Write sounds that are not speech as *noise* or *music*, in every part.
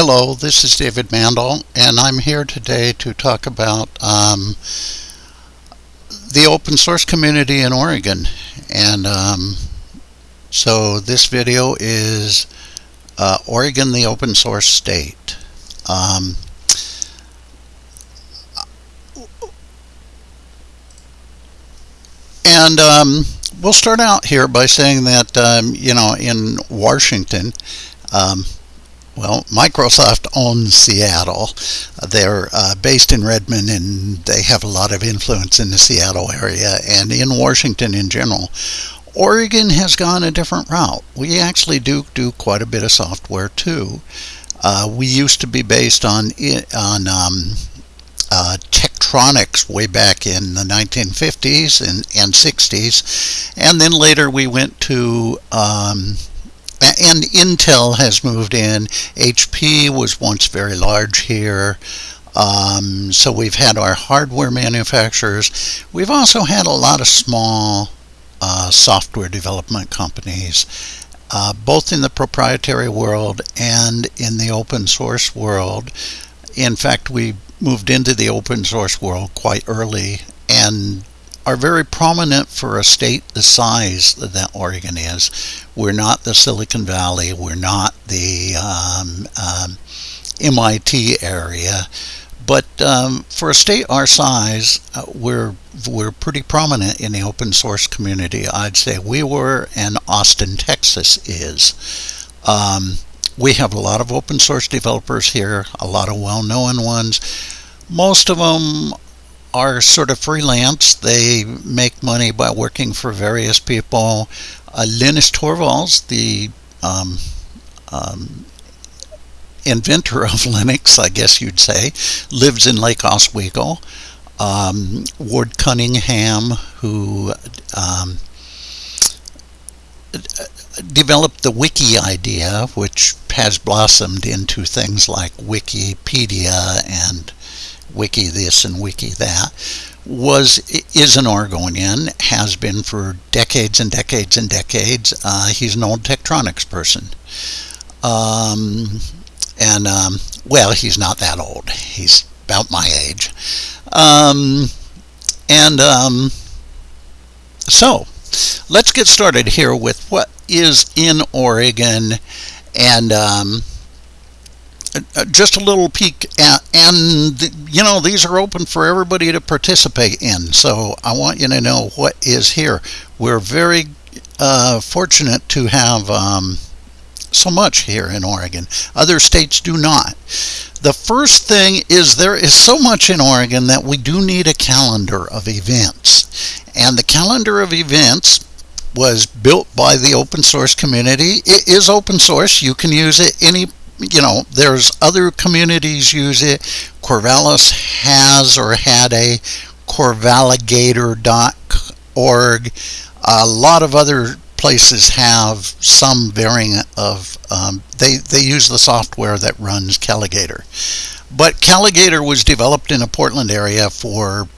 Hello, this is David Mandel, and I'm here today to talk about um, the open source community in Oregon. And um, so this video is uh, Oregon, the open source state. Um, and um, we'll start out here by saying that, um, you know, in Washington, um, well, Microsoft owns Seattle. They're uh, based in Redmond and they have a lot of influence in the Seattle area and in Washington in general. Oregon has gone a different route. We actually do do quite a bit of software too. Uh, we used to be based on on um, uh, Tektronix way back in the 1950s and, and 60s, and then later we went to um, and Intel has moved in. HP was once very large here. Um, so we've had our hardware manufacturers. We've also had a lot of small uh, software development companies, uh, both in the proprietary world and in the open source world. In fact, we moved into the open source world quite early and are very prominent for a state the size that Oregon is. We're not the Silicon Valley. We're not the um, um, MIT area. But um, for a state our size, uh, we're we're pretty prominent in the open source community. I'd say we were, and Austin, Texas is. Um, we have a lot of open source developers here, a lot of well-known ones. Most of them are sort of freelance. They make money by working for various people. Uh, Linus Torvalds, the um, um, inventor of *laughs* Linux, I guess you'd say, lives in Lake Oswego. Um, Ward Cunningham, who um, developed the wiki idea, which has blossomed into things like Wikipedia and wiki this and wiki that was is an Oregonian, has been for decades and decades and decades. Uh, he's an old Tektronix person. Um, and, um, well, he's not that old. He's about my age. Um, and um, so, let's get started here with what is in Oregon and um, just a little peek and you know these are open for everybody to participate in. So I want you to know what is here. We're very uh, fortunate to have um, so much here in Oregon. Other states do not. The first thing is there is so much in Oregon that we do need a calendar of events. And the calendar of events was built by the open source community. It is open source. You can use it any you know, there's other communities use it. Corvallis has or had a corvaligator.org. A lot of other places have some varying of, um, they, they use the software that runs Calagator. But Calagator was developed in a Portland area for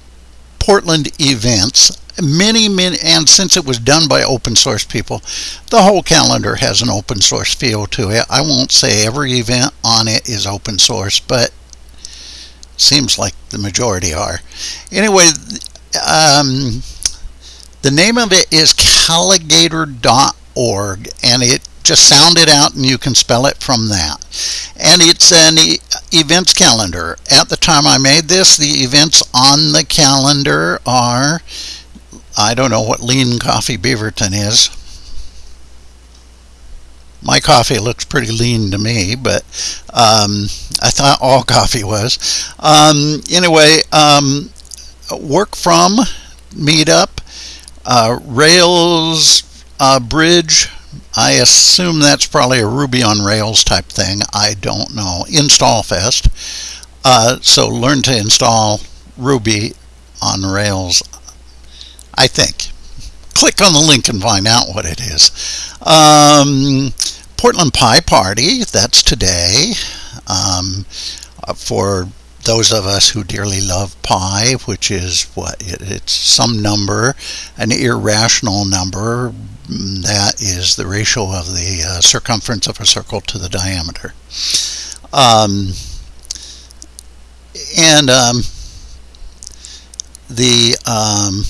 Portland events many, many, and since it was done by open source people, the whole calendar has an open source feel to it. I won't say every event on it is open source, but seems like the majority are. Anyway, um, the name of it is calagator.org, and it just sound it out and you can spell it from that. And it's an e events calendar. At the time I made this, the events on the calendar are I don't know what lean coffee Beaverton is. My coffee looks pretty lean to me, but um, I thought all *laughs* coffee was. Um, anyway, um, work from meetup, uh, Rails uh, bridge. I assume that's probably a Ruby on Rails type thing. I don't know. Install Fest. Uh, so learn to install Ruby on Rails I think. Click on the link and find out what it is. Um, Portland Pie Party, that's today. Um, uh, for those of us who dearly love pi, which is what it, it's some number, an irrational number mm, that is the ratio of the uh, circumference of a circle to the diameter. Um, and um, the um,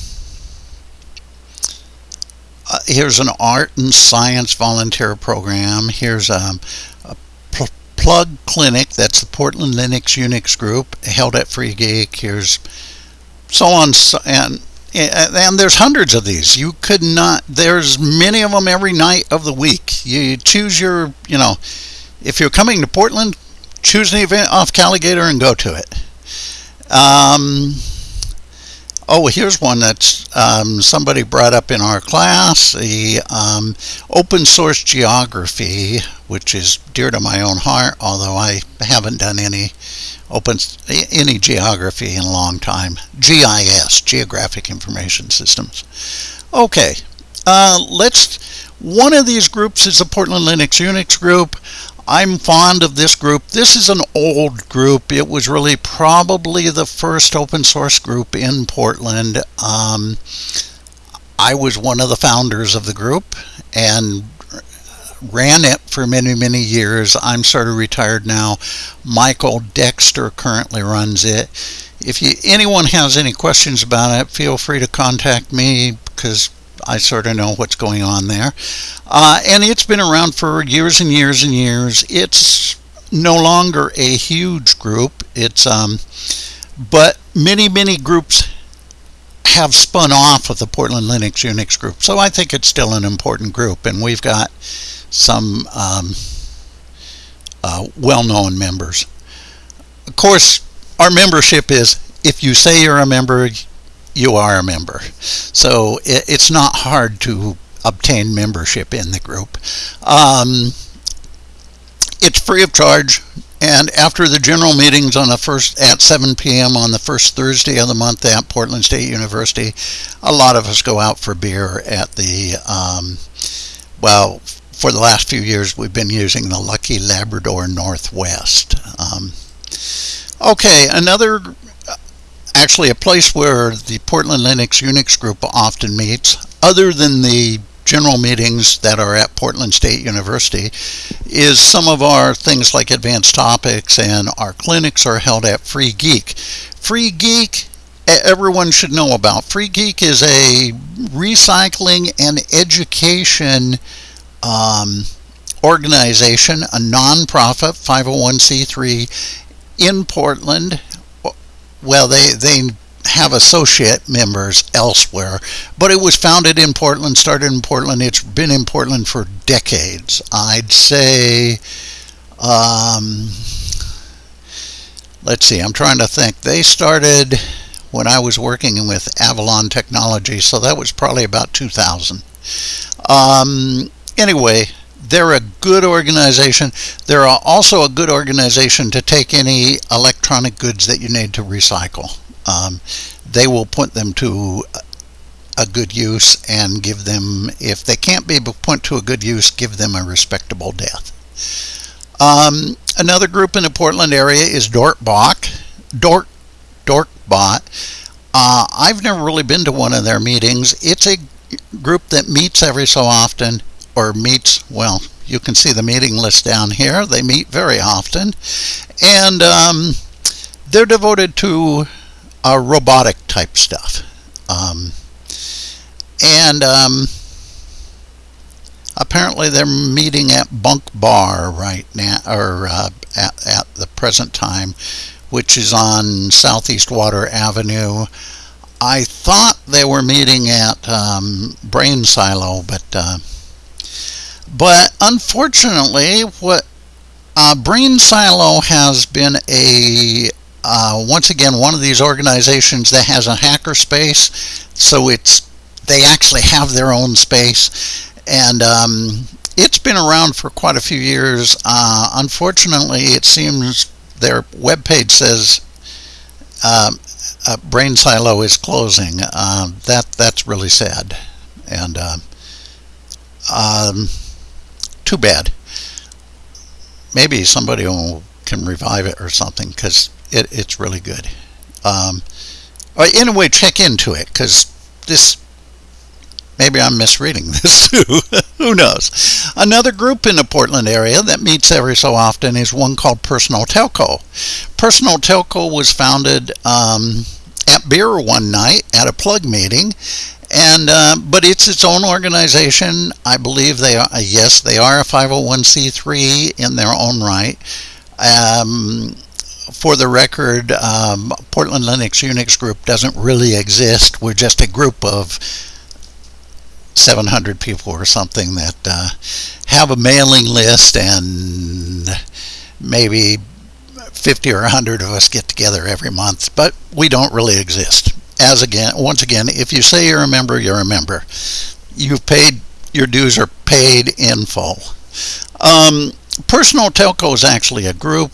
uh, here's an art and science volunteer program. Here's um, a pl- plug clinic. That's the Portland Linux Unix group held at Free Geek. Here's so on and and there's hundreds of these. You could not. There's many of them every night of the week. You choose your, you know, if you're coming to Portland, choose an event off Calagator and go to it. Um, oh, here's one that um, somebody brought up in our class: the um, open source geography, which is dear to my own heart. Although I haven't done any open any geography in a long time. GIS, Geographic Information Systems. Okay, uh, let's. One of these groups is the Portland Linux Unix group. I'm fond of this group. This is an old group. It was really probably the first open source group in Portland. Um, I was one of the founders of the group and ran it for many, many years. I'm sort of retired now. Michael Dexter currently runs it. If you, anyone has any questions about it, feel free to contact me because I sort of know what's going on there. Uh, and it's been around for years and years and years. It's no longer a huge group. It's um, but many many groups have spun off of the Portland Linux Unix group. So I think it's still an important group, and we've got some um, uh, well-known members. Of course, our membership is if you say you're a member, you are a member. So it, it's not hard to obtain membership in the group. Um, it's free of charge. And after the general meetings on the first at 7 p.m. on the first Thursday of the month at Portland State University, a lot of us go out for beer at the um, well for the last few years, we've been using the Lucky Labrador Northwest. Um, okay, another, actually a place where the Portland Linux Unix group often meets, other than the general meetings that are at Portland State University, is some of our things like advanced topics and our clinics are held at Free Geek. Free Geek everyone should know about. Free Geek is a recycling and education um, organization, a nonprofit 501c3 in Portland. Well, they they have associate members elsewhere, but it was founded in Portland, started in Portland. It's been in Portland for decades. I'd say. Um, let's see, I'm trying to think. They started when I was working with Avalon Technology, so that was probably about 2000. Um, anyway, they're a good organization. They're also a good organization to take any electronic goods that you need to recycle. Um, they will put them to a good use and give them, if they can't be put to a good use, give them a respectable death. Um, another group in the Portland area is Dortbach. Dort, Dorkbot. Uh, I've never really been to one of their meetings. It's a group that meets every so often or meets, well, you can see the meeting list down here. They meet very often. And um, they're devoted to uh, robotic type stuff. Um, and um, apparently they're meeting at Bunk Bar right now, or uh, at, at the present time, which is on Southeast Water Avenue. I thought they were meeting at um, Brain Silo, but uh, but unfortunately, what uh, Brain Silo has been a uh, once again one of these organizations that has a hacker space, so it's they actually have their own space, and um, it's been around for quite a few years. Uh, unfortunately, it seems their webpage says uh, uh, Brain Silo is closing. Uh, that that's really sad, and uh, um, too bad. Maybe somebody will, can revive it or something because it, it's really good. Um, anyway, check into it because this maybe I'm misreading *laughs* this too. Who knows? Another group in the Portland area that meets every so often is one called Personal Telco. Personal Telco was founded um, at beer one night at a plug meeting, and uh, but it's its own organization. I believe they are. Yes, they are a 501c3 in their own right. Um, for the record, um, Portland Linux Unix Group doesn't really exist. We're just a group of 700 people or something that uh, have a mailing list, and maybe 50 or 100 of us get together every month, but we don't really exist. As again, once again, if you say you're a member, you're a member. You've paid your dues are paid in full. Um, Personal Telco is actually a group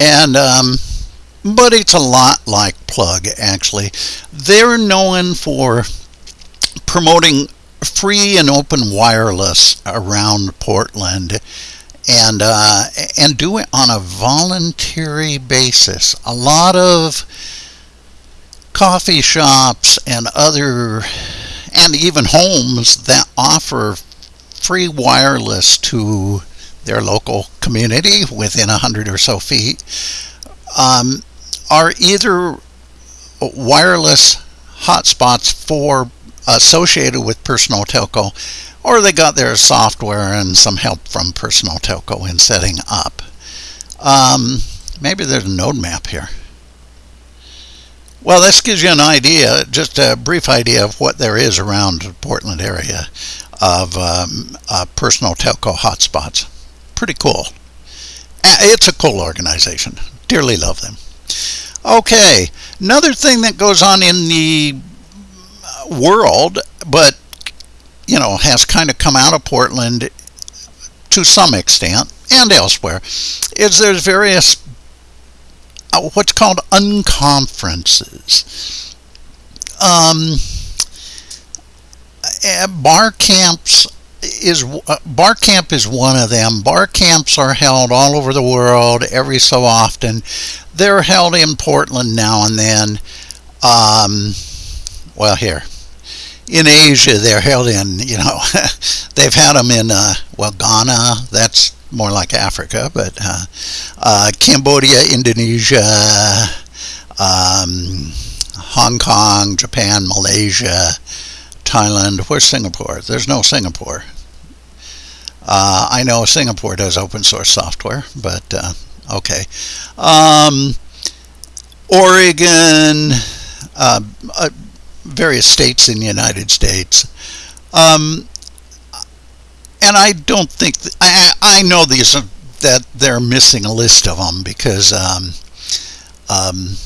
and um, but it's a lot like Plug actually. They're known for promoting free and open wireless around Portland and uh, and do it on a voluntary basis. A lot of coffee shops and other and even homes that offer free wireless to their local community within a hundred or so feet um, are either wireless hotspots for associated with personal telco or they got their software and some help from personal telco in setting up. Um, maybe there's a node map here well this gives you an idea just a brief idea of what there is around the portland area of um, uh, personal telco hotspots pretty cool. It's a cool organization. Dearly love them. Okay, another thing that goes on in the world, but you know, has kind of come out of Portland to some extent and elsewhere, is there's various uh, what's called unconferences. Um, eh, bar camps is uh, bar camp is one of them. Bar camps are held all over the world every so often. They're held in Portland now and then. Um, well, here in Asia, they're held in. You know, *laughs* they've had them in uh, well Ghana. That's more like Africa, but uh, uh Cambodia, Indonesia, um, Hong Kong, Japan, Malaysia. Thailand. Where's Singapore? There's no Singapore. Uh, I know Singapore does open source software, but uh, okay. Um, Oregon, uh, uh various states in the United States. Um, and I don't think, th- I, I know these that they're missing a list of them because um, um,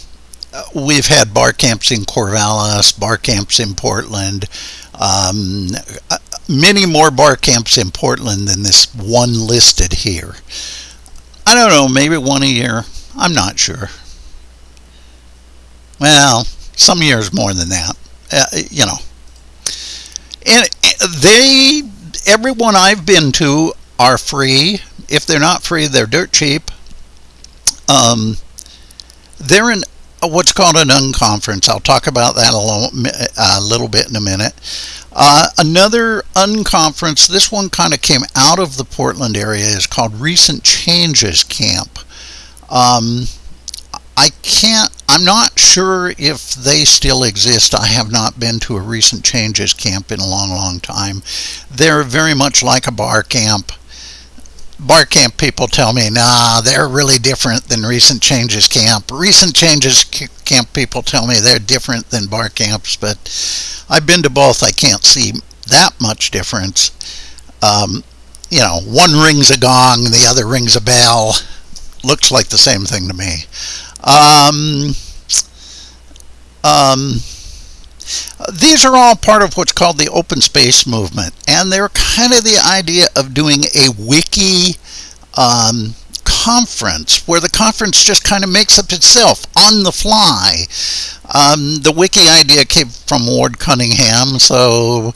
we've had bar camps in Corvallis, bar camps in Portland, um, many more bar camps in Portland than this one listed here. I don't know, maybe one a year. I'm not sure. Well, some years more than that. Uh, you know. And they, everyone I've been to are free. If they're not free, they're dirt cheap. Um, they're in what's called an unconference. I'll talk about that a little bit in a minute. Uh, another unconference, this one kind of came out of the Portland area, is called Recent Changes Camp. Um, I can't, I'm not sure if they still exist. I have not been to a Recent Changes Camp in a long, long time. They're very much like a bar camp bar camp people tell me, nah, they're really different than recent changes camp. Recent changes camp people tell me they're different than bar camps, but I've been to both. I can't see that much difference. Um, you know, one rings a gong, the other rings a bell. Looks like the same thing to me. Um, um, these are all part of what's called the open space movement, and they're kind of the idea of doing a wiki um, conference where the conference just kind of makes up itself on the fly. Um, the wiki idea came from Ward Cunningham, so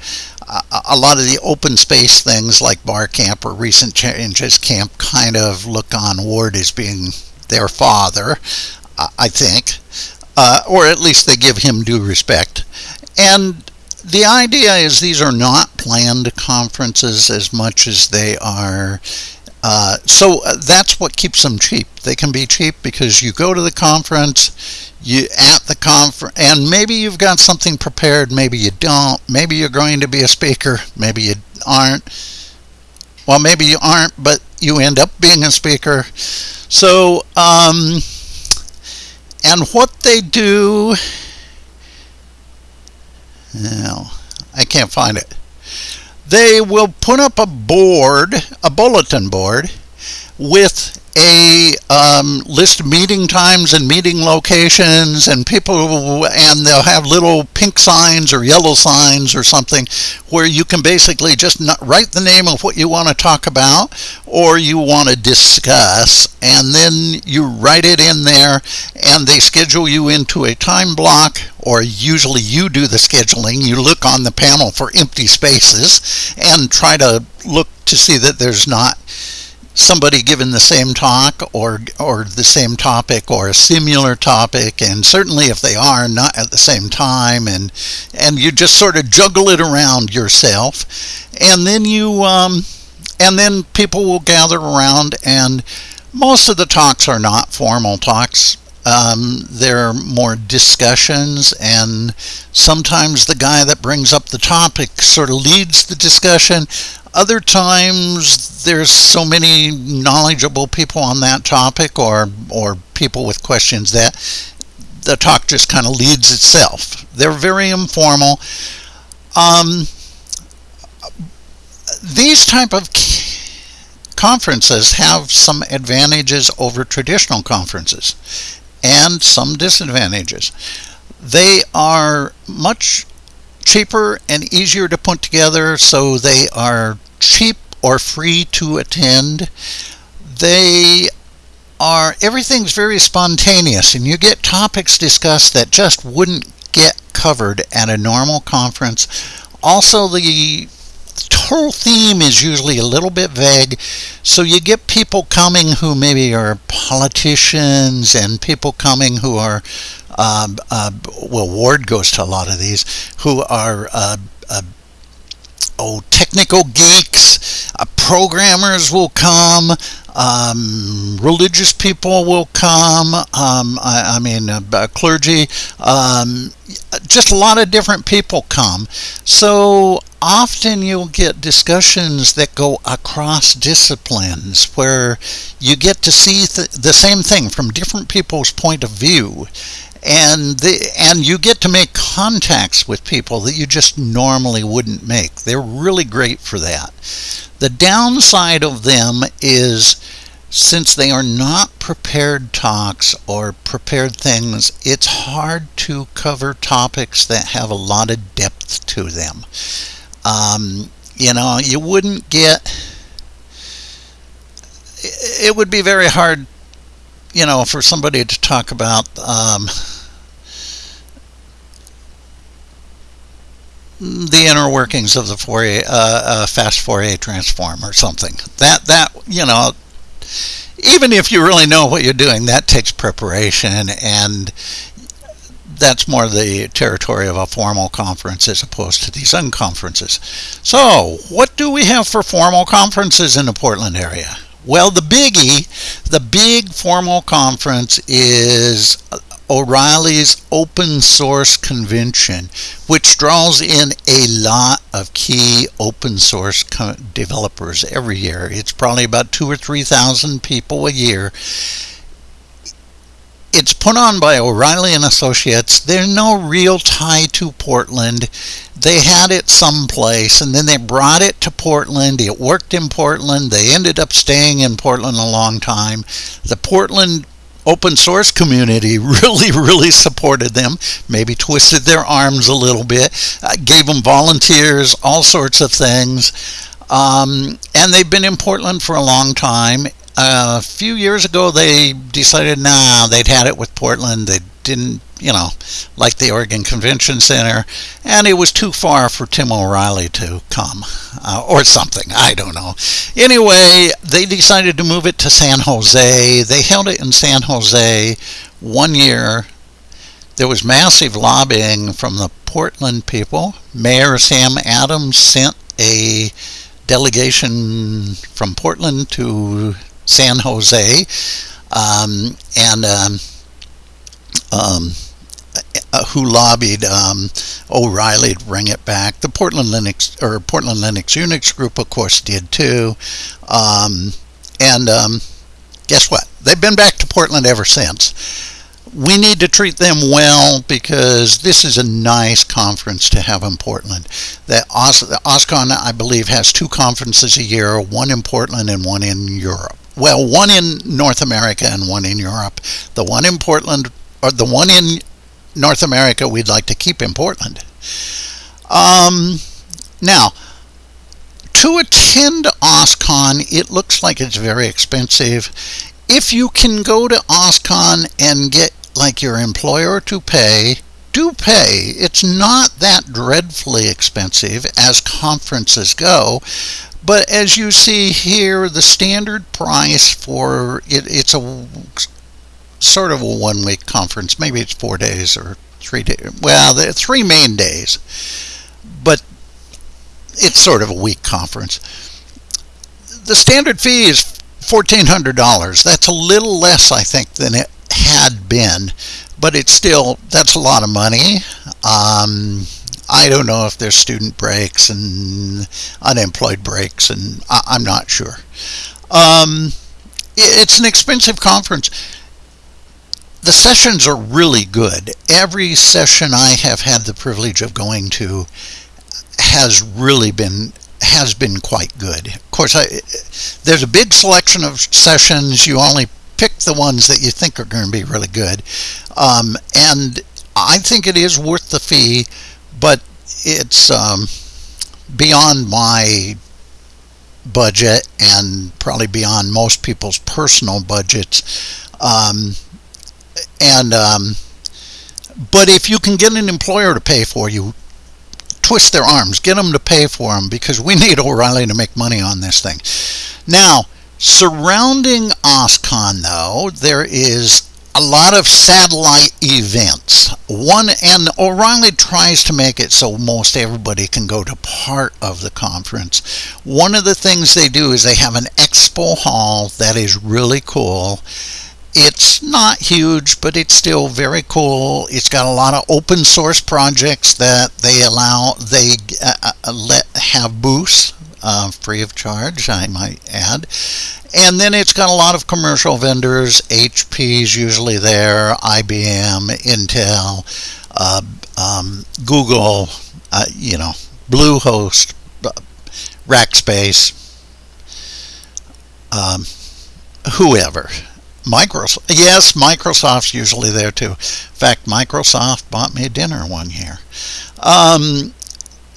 a lot of the open space things like Bar Camp or Recent Changes Camp kind of look on Ward as being their father, I think, uh, or at least they give him due respect. And the idea is these are not planned conferences as much as they are. Uh, so uh, that's what keeps them cheap. They can be cheap because you go to the conference, you at the conference, and maybe you've got something prepared, maybe you don't. Maybe you're going to be a speaker, maybe you aren't. Well, maybe you aren't, but you end up being a speaker. So, um, and what they do no, I can't find it. They will put up a board, a bulletin board, with a um, list of meeting times and meeting locations and people and they'll have little pink signs or yellow signs or something where you can basically just write the name of what you want to talk about or you want to discuss and then you write it in there and they schedule you into a time block or usually you do the scheduling. You look on the panel for empty spaces and try to look to see that there's not somebody given the same talk or or the same topic or a similar topic and certainly if they are not at the same time and and you just sort of juggle it around yourself and then you um, and then people will gather around and most of the talks are not formal talks. Um, they're more discussions and sometimes the guy that brings up the topic sort of leads the discussion other times there's so many knowledgeable people on that topic or or people with questions that the talk just kind of leads itself. They're very informal. Um, these type of conferences have some advantages over traditional conferences and some disadvantages. They are much cheaper and easier to put together so they are cheap or free to attend. They are everything's very spontaneous and you get topics discussed that just wouldn't get covered at a normal conference. Also the whole theme is usually a little bit vague so you get people coming who maybe are politicians and people coming who are um, uh, well, Ward goes to a lot of these, who are uh, uh, oh technical geeks. Uh, programmers will come. Um, religious people will come. Um, I, I, mean, uh, clergy. Um, just a lot of different people come. So often you'll get discussions that go across disciplines where you get to see th- the same thing from different people's point of view and the, and you get to make contacts with people that you just normally wouldn't make. They're really great for that. The downside of them is since they are not prepared talks or prepared things, it's hard to cover topics that have a lot of depth to them. Um, you know, you wouldn't get. It would be very hard you know, for somebody to talk about um, the inner workings of the Fourier, uh, uh, fast Fourier transform or something. That that you know, even if you really know what you're doing, that takes preparation, and that's more the territory of a formal conference as opposed to these unconferences. So, what do we have for formal conferences in the Portland area? Well, the biggie, the big formal conference is O'Reilly's Open Source Convention, which draws in a lot of key open source developers every year. It's probably about two or three thousand people a year. It's put on by O'Reilly and Associates. There's no real tie to Portland they had it someplace and then they brought it to Portland. It worked in Portland. They ended up staying in Portland a long time. The Portland open source community *laughs* really, really supported them, maybe twisted their arms a little bit, uh, gave them volunteers, all sorts of things. Um, and they've been in Portland for a long time. A few years ago, they decided, nah, they'd had it with Portland. They didn't you know, like the Oregon Convention Center, and it was too far for Tim O'Reilly to come, uh, or something. I don't know. Anyway, they decided to move it to San Jose. They held it in San Jose one year. There was massive lobbying from the Portland people. Mayor Sam Adams sent a delegation from Portland to San Jose, um, and um, um, uh, who lobbied um, O'Reilly to bring it back. The Portland Linux or Portland Linux Unix group, of course, did too. Um, and guess what? They've been back to Portland ever since. We need to treat them well because this is a nice conference to have in Portland. The OSCON, I believe, has two conferences a year, one in Portland and one in Europe. Well, one in North America and one in Europe. The one in Portland, or the one in North America, we'd like to keep in Portland. Um, now, to attend OSCON, it looks like it's very expensive. If you can go to OSCON and get like your employer to pay, do pay. It's not that dreadfully expensive as conferences go. But as you see here, the standard price for it, it's a sort of a one week conference. Maybe it's four days or three days. Well, the three main days. But it's sort of a week conference. The standard fee is $1,400. That's a little less, I think, than it had been, but it's still, that's a lot of money. Um, I don't know if there's student breaks and unemployed breaks, and I, am not sure. Um, it's an expensive conference. The sessions are really good. Every session I have had the privilege of going to has really been has been quite good. Of course, I, there's a big selection of sessions. You only pick the ones that you think are going to be really good. Um, and I think it is worth the fee, but it's um, beyond my budget and probably beyond most people's personal budgets. Um, and um, but if you can get an employer to pay for you, twist their arms, get them to pay for them because we *laughs* need O'Reilly to make money on this thing. Now, surrounding OSCON, though, there is a lot of satellite events. One and O'Reilly tries to make it so most everybody can go to part of the conference. One of the things they do is they have an expo hall that is really cool it's not huge, but it's still very cool. It's got a lot of open source projects that they allow, they uh, uh, let have booths uh, free of charge, I might add. And then it's got a lot of commercial vendors. HP's usually there, IBM, Intel, uh, um, Google, uh, you know, Bluehost, uh, Rackspace, um, whoever. Microsoft, yes, Microsoft's usually there too. In fact, Microsoft bought me dinner one year, um,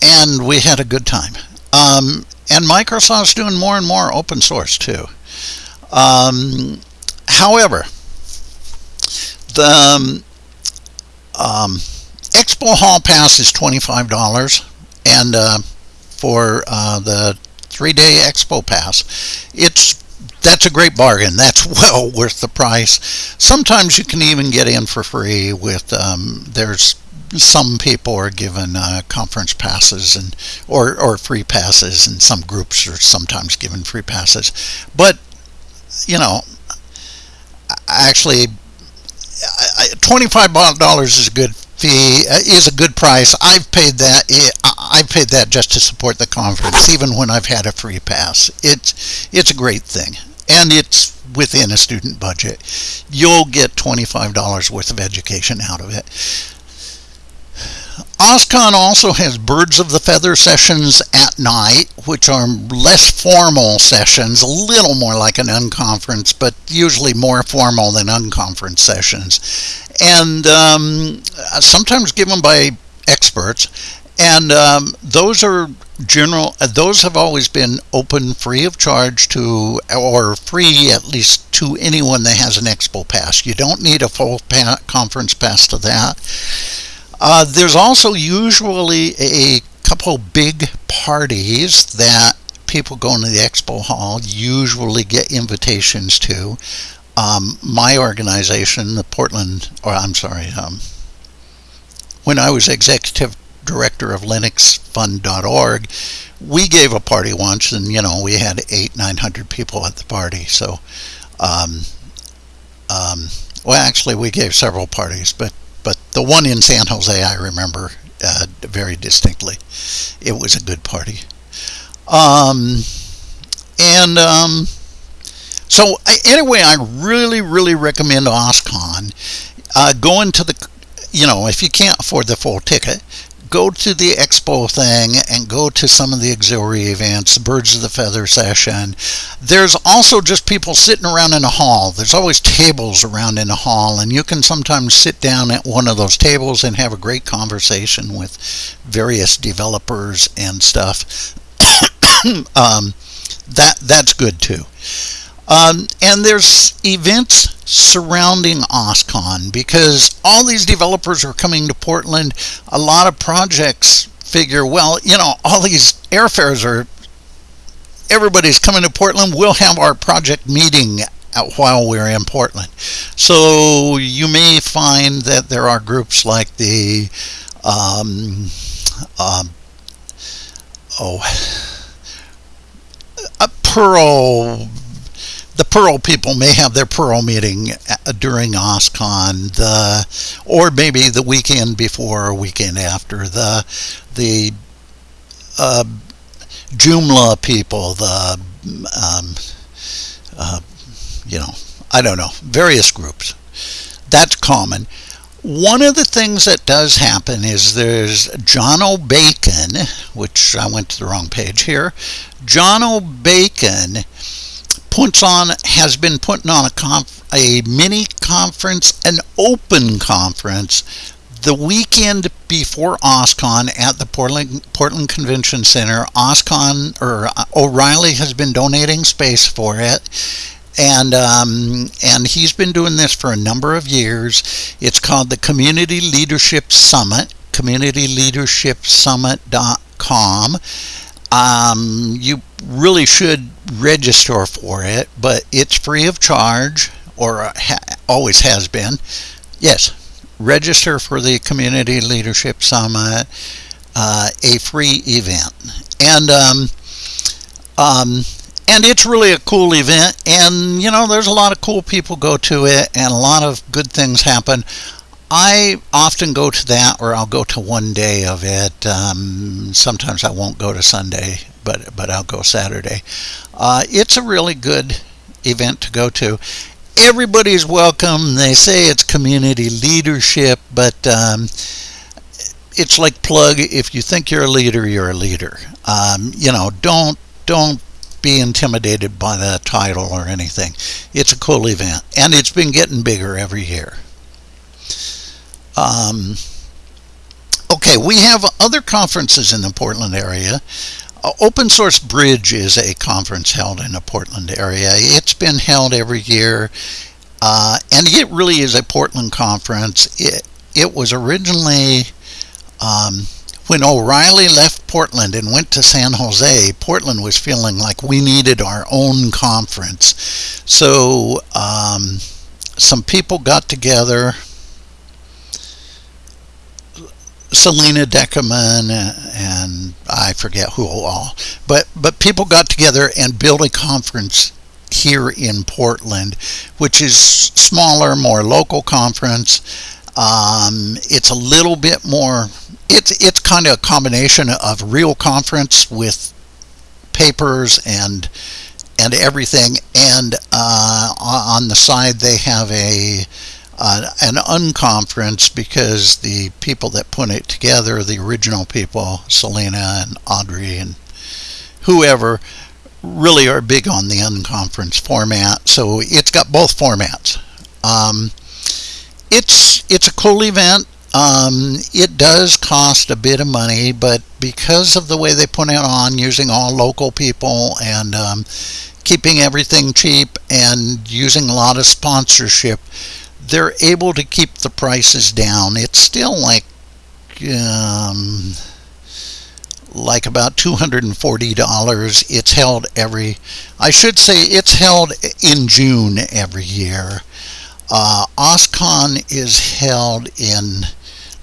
and we had a good time. Um, and Microsoft's doing more and more open source too. Um, however, the um, Expo Hall Pass is twenty-five dollars, and uh, for uh, the three-day Expo Pass, it's that's a great bargain. That's *laughs* well worth the price. Sometimes you can even get in for free with um, there's some people are given uh, conference passes and or or free passes, and some groups are sometimes given free passes. But you know, actually, twenty-five dollars is a good fee uh, is a good price. I've paid that. I've paid that just to support the conference, even when I've had a free pass. It's it's a great thing and it's within a student budget, you'll get $25 worth of education out of it. OSCON also has Birds of the Feather sessions at night, which are less formal sessions, a little more like an unconference, but usually more formal than unconference sessions. And um, sometimes given by experts. And um, those are general uh, those have always been open free of charge to or free at least to anyone that has an expo pass you don't need a full pa conference pass to that uh, there's also usually a couple big parties that people going to the expo hall usually get invitations to. Um, my organization the portland or i'm sorry um, when i was executive director of linuxfund.org we gave a party once and you know we had eight nine hundred people at the party. So um, um, well actually we gave several parties but but the one in san jose i remember uh, very distinctly. It was a good party. Um, and um, so anyway i really really recommend oscon uh, go into the you know if you can't afford the full ticket go to the expo thing and go to some of the auxiliary events, the Birds of the Feather session. There's also just people sitting around in a hall. There's always tables around in a hall, and you can sometimes sit down at one of those tables and have a great conversation with various developers and stuff. *coughs* um, that that's good too. Um, and there's events surrounding OSCON because all these developers are coming to Portland. A lot of projects figure, well, you know, all these airfares are, everybody's coming to Portland. We'll have our project meeting while we're in Portland. So you may find that there are groups like the, um, um, oh, *sighs* a Perl the Perl people may have their Perl meeting uh, during OSCON, the or maybe the weekend before or weekend after. The the uh, Joomla people, the um, uh, you know, I don't know, various groups. That's common. One of the things that does happen is there's Jono Bacon, which I went to the wrong page here. Jono Bacon puts on has been putting on a a mini conference, an open conference, the weekend before OSCON at the Portland Portland Convention Center. OSCON or uh, O'Reilly has been donating space for it. And um, and he's been doing this for a number of years. It's called the Community Leadership Summit, communityleadershipsummit.com. Um, you really should register for it, but it's free of charge, or ha- always has been. Yes, register for the Community Leadership Summit, uh, a free event, and um, um, and it's really a cool event. And you know, there's a lot of cool people go to it, and a lot of good things happen. I often go to that, or I'll go to one day of it. Um, sometimes I won't go to Sunday, but but I'll go Saturday. Uh, it's a really good event to go to. Everybody's welcome. They say it's community leadership, but um, it's like plug. If you think you're a leader, you're a leader. Um, you know, don't don't be intimidated by the title or anything. It's a cool event, and it's been getting bigger every year. Um, okay, we have other conferences in the Portland area. Uh, Open Source Bridge is a conference held in the Portland area. It's been held every year, uh, and it really is a Portland conference. It, it was originally um, when O'Reilly left Portland and went to San Jose, Portland was feeling like we needed our own conference. So um, some people got together Selena Deckelmann and I forget who all, but but people got together and built a conference here in Portland, which is smaller, more local conference. Um, it's a little bit more. It's it's kind of a combination of real conference with papers and and everything, and uh, on the side they have a uh, an unconference because the people that put it together, the original people, Selena and Audrey and whoever, really are big on the unconference format. So it's got both formats. Um, it's it's a cool event. Um, it does cost a bit of money, but because of the way they put it on, using all local people and um, keeping everything cheap and using a lot of sponsorship, they're able to keep the prices down. It's still like um, like about $240. It's held every, I should say it's held in June every year. Uh, OSCON is held in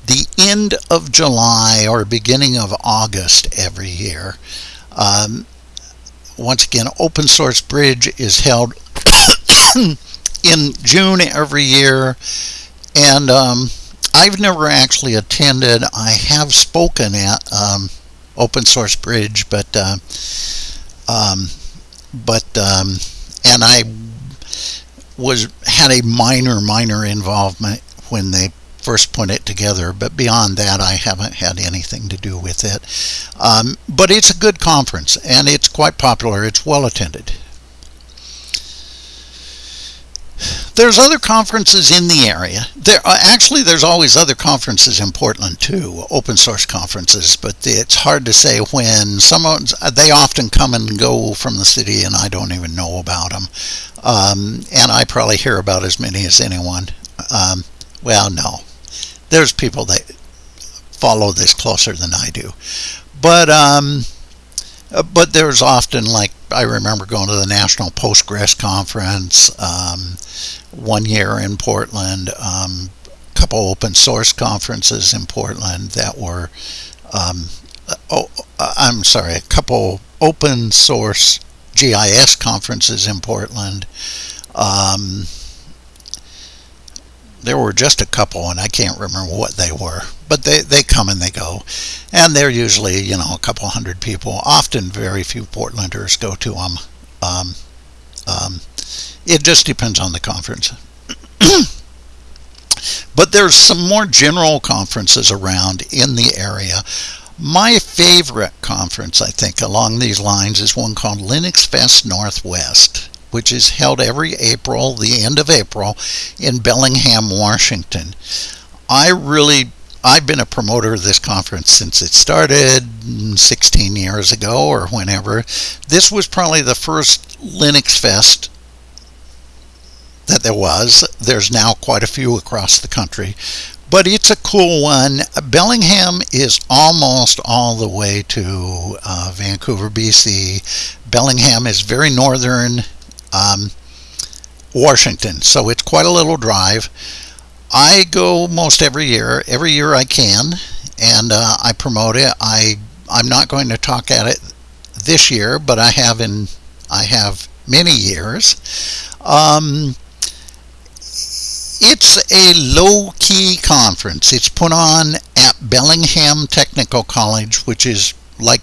the end of July or beginning of August every year. Um, once again, Open Source Bridge is held in June every year, and um, I've never actually attended. I have spoken at um, Open Source Bridge, but uh, um, but um, and I was had a minor minor involvement when they first put it together but beyond that I haven't had anything to do with it. Um, but it's a good conference and it's quite popular. It's well attended there's other conferences in the area. There uh, actually there's always other conferences in Portland too, open source conferences, but it's hard to say when. Some they often come and go from the city, and I don't even know about them. Um, and I probably hear about as many as anyone. Um, well, no, there's people that follow this closer than I do, but um, uh, but there's often like I remember going to the National Postgres Conference um, one year in Portland, um, a couple open source conferences in Portland that were, um, uh, oh, uh, I'm sorry, a couple open source GIS conferences in Portland. Um, there were just a couple, and I can't remember what they were but they, they come and they go. And they're usually, you know, a couple hundred people. Often very few Portlanders go to them. Um, um, it just depends on the conference. *coughs* but there's some more general conferences around in the area. My favorite conference, I think, along these lines is one called Linux Fest Northwest which is held every April, the end of April, in Bellingham, Washington. I really I've been a promoter of this conference since it started 16 years ago or whenever. This was probably the first Linux Fest that there was. There's now quite a few across the country, but it's a cool one. Bellingham is almost all the way to uh, Vancouver, BC. Bellingham is very northern um, Washington, so it's quite a little drive. I go most every year. Every year I can, and uh, I promote it. I I'm not going to talk at it this year, but I have in I have many years. Um, it's a low-key conference. It's put on at Bellingham Technical College, which is like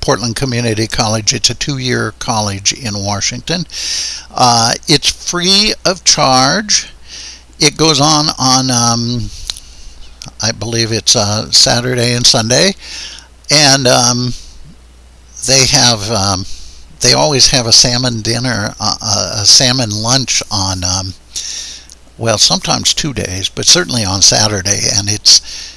Portland Community College. It's a two-year college in Washington. Uh, it's free of charge it goes on on um, I believe it's uh, Saturday and Sunday, and um, they have um, they always have a salmon dinner, uh, uh, a salmon lunch on um, well sometimes two days, but certainly on Saturday, and it's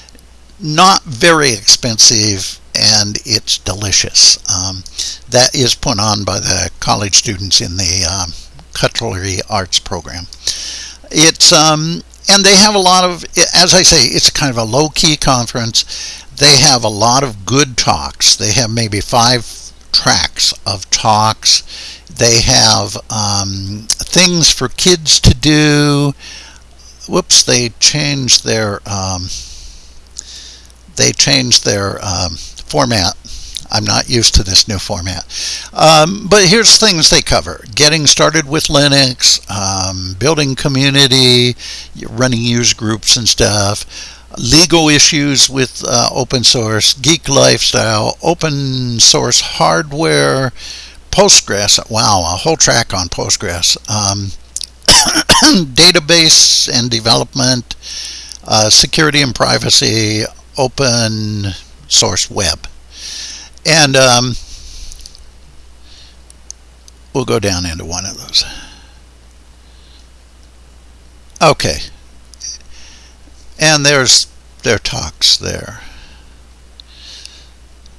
not very expensive and it's delicious. Um, that is put on by the college students in the um, culinary arts program. It's um, and they have a lot of, as I say, it's a kind of a low key conference. They have a lot of good talks. They have maybe five tracks of talks. They have um, things for kids to do. Whoops, they changed their um, they changed their um, format I'm not used to this new format. Um, but here's things they cover. Getting started with Linux, um, building community, running user groups and stuff, legal issues with uh, open source, geek lifestyle, open source hardware, Postgres. Wow, a whole track on Postgres. Um, *coughs* database and development, uh, security and privacy, open source web. And um, we'll go down into one of those. Okay. And there's their talks there.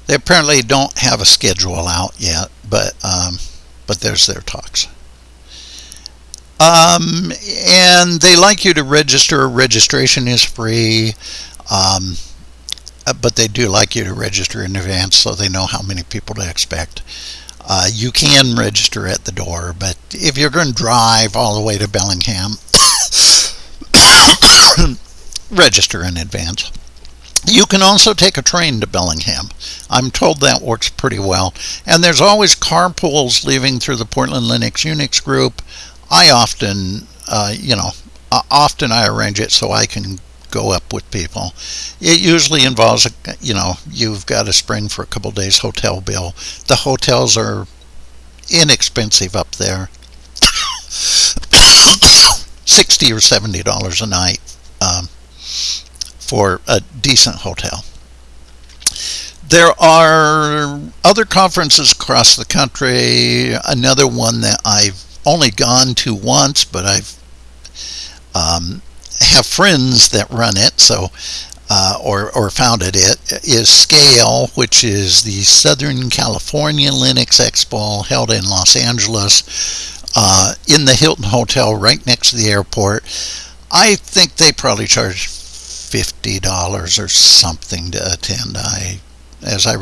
They apparently don't have a schedule out yet, but um, but there's their talks. Um, and they like you to register. Registration is free. Um, but they do like you to register in advance so they know how many people to expect. Uh, you can register at the door, but if you're going to drive all the way to Bellingham, *coughs* register in advance. You can also take a train to Bellingham. I'm told that works pretty well. And there's always carpools leaving through the Portland Linux Unix group. I often, uh, you know, often I arrange it so I can go up with people. It usually involves, a, you know, you've got to spring for a couple days hotel bill. The hotels are inexpensive up there. *coughs* 60 or 70 dollars a night um, for a decent hotel. There are other conferences across the country. Another one that I've only gone to once, but I've um, have friends that run it. So uh, or, or founded it is Scale, which is the Southern California Linux Expo held in Los Angeles uh, in the Hilton Hotel right next to the airport. I think they probably charge fifty dollars or something to attend. I, as I,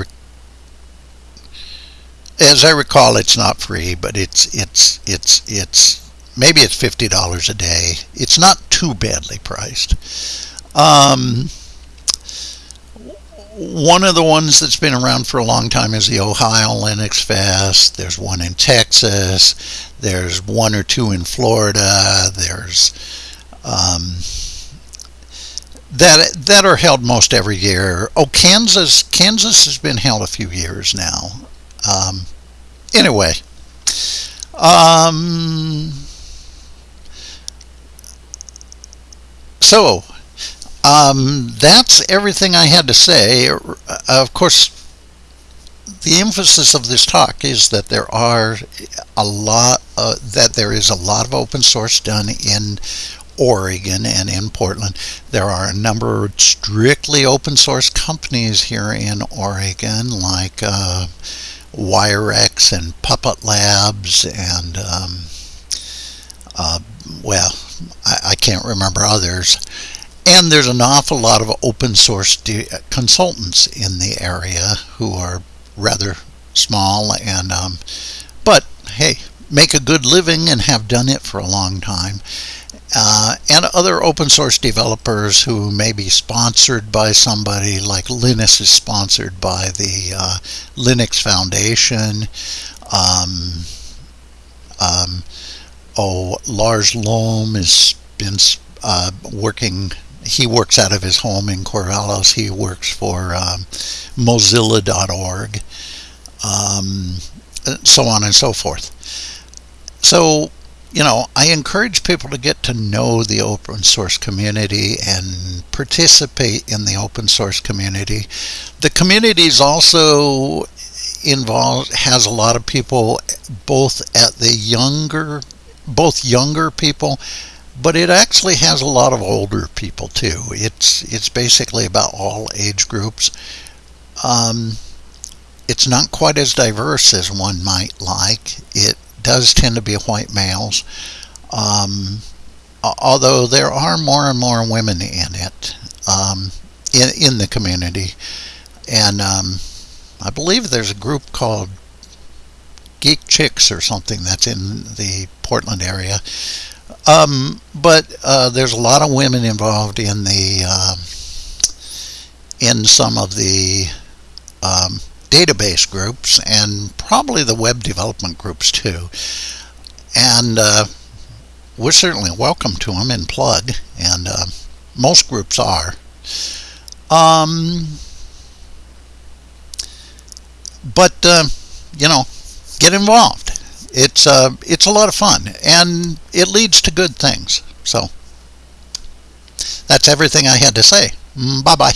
as I recall, it's not free, but it's it's it's it's maybe it's fifty dollars a day. It's not too badly priced. Um, one of the ones that's been around for a long time is the Ohio Linux Fest. There's one in Texas. There's one or two in Florida. There's um, that that are held most every year. Oh, Kansas Kansas has been held a few years now. Um, anyway, um, so um, that's everything I had to say. Of course, the emphasis of this talk is that there are a lot uh, that there is a lot of open source done in Oregon and in Portland. There are a number of strictly open source companies here in Oregon, like uh, WireX and Puppet Labs, and um, uh, well, I, I can't remember others. And there's an awful lot of open source consultants in the area who are rather small and um, but hey make a good living and have done it for a long time uh, and other open source developers who may be sponsored by somebody like Linus is sponsored by the uh, Linux Foundation um, um, oh Lars Lohm has been uh, working he works out of his home in Corvallis. He works for um, Mozilla.org, um, so on and so forth. So, you know, I encourage people to get to know the open source community and participate in the open source community. The community is also involved, has a lot of people both at the younger, both younger people but it actually has a lot of older people too. It's it's basically about all age groups. Um, it's not quite as diverse as one might like. It does tend to be white males, um, although there are more and more women in it um, in in the community, and um, I believe there's a group called Geek Chicks or something that's in the Portland area um, but uh, there's a lot of women involved in the uh, in some of the um, database groups and probably the web development groups too. And uh, we're certainly welcome to them and Plug, and uh, most groups are. Um, but uh, you know, get involved it's uh, it's a lot of fun and it leads to good things. So that's everything I had to say. Mm, bye bye.